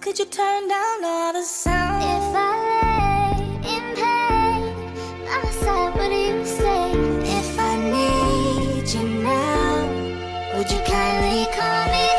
Could you turn down all the sound? If I lay in pain, by my side, would you stay? If I need you now, would you kindly call me?